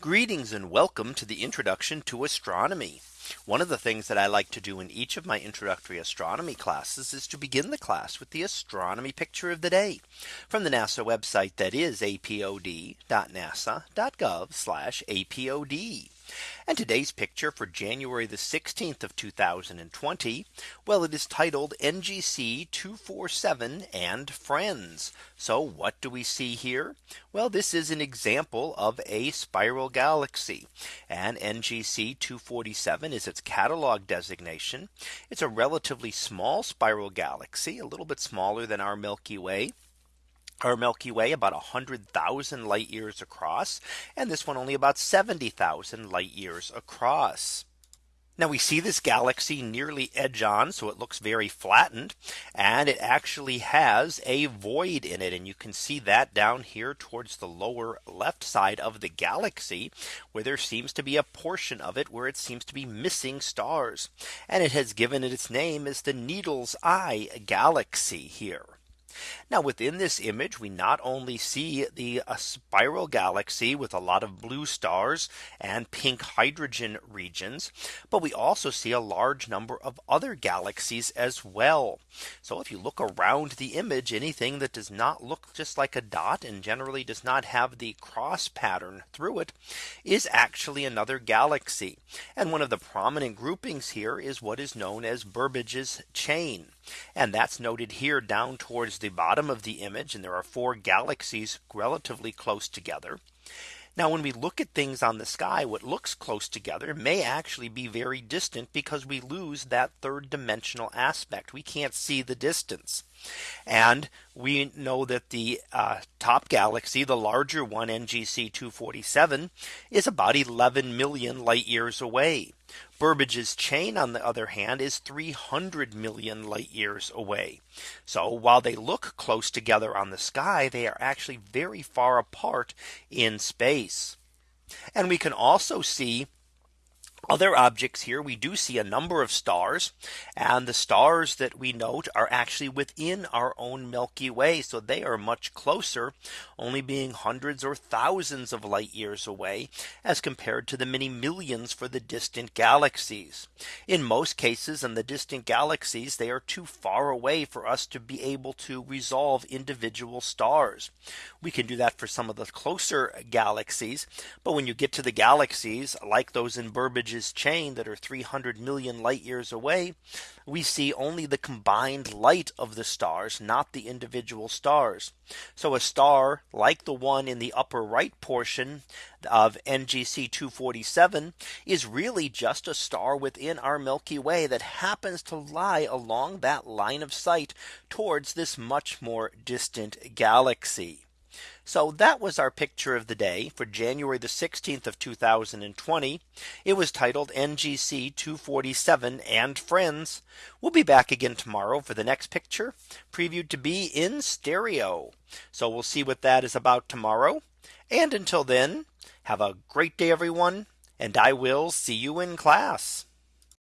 Greetings and welcome to the introduction to astronomy. One of the things that I like to do in each of my introductory astronomy classes is to begin the class with the astronomy picture of the day from the NASA website that is apod.nasa.gov apod. And today's picture for January the 16th of 2020. Well, it is titled NGC 247 and friends. So what do we see here? Well, this is an example of a spiral galaxy and NGC 247 is its catalog designation. It's a relatively small spiral galaxy, a little bit smaller than our Milky Way our Milky Way about 100,000 light years across and this one only about 70,000 light years across. Now we see this galaxy nearly edge on so it looks very flattened and it actually has a void in it and you can see that down here towards the lower left side of the galaxy where there seems to be a portion of it where it seems to be missing stars and it has given it its name as the needle's eye galaxy here. Now within this image, we not only see the uh, spiral galaxy with a lot of blue stars and pink hydrogen regions, but we also see a large number of other galaxies as well. So if you look around the image, anything that does not look just like a dot and generally does not have the cross pattern through it is actually another galaxy. And one of the prominent groupings here is what is known as Burbidge's chain. And that's noted here down towards the bottom of the image. And there are four galaxies relatively close together. Now when we look at things on the sky, what looks close together may actually be very distant because we lose that third dimensional aspect. We can't see the distance. And we know that the uh, top galaxy, the larger one NGC 247 is about 11 million light years away. Burbidge's chain on the other hand is 300 million light years away. So while they look close together on the sky, they are actually very far apart in space. And we can also see other objects here we do see a number of stars and the stars that we note are actually within our own Milky Way. So they are much closer only being hundreds or thousands of light years away as compared to the many millions for the distant galaxies. In most cases in the distant galaxies they are too far away for us to be able to resolve individual stars. We can do that for some of the closer galaxies. But when you get to the galaxies like those in Burbidge chain that are 300 million light years away, we see only the combined light of the stars, not the individual stars. So a star like the one in the upper right portion of NGC 247 is really just a star within our Milky Way that happens to lie along that line of sight towards this much more distant galaxy. So that was our picture of the day for January the 16th of 2020. It was titled NGC 247 and friends. We'll be back again tomorrow for the next picture previewed to be in stereo. So we'll see what that is about tomorrow. And until then, have a great day, everyone. And I will see you in class.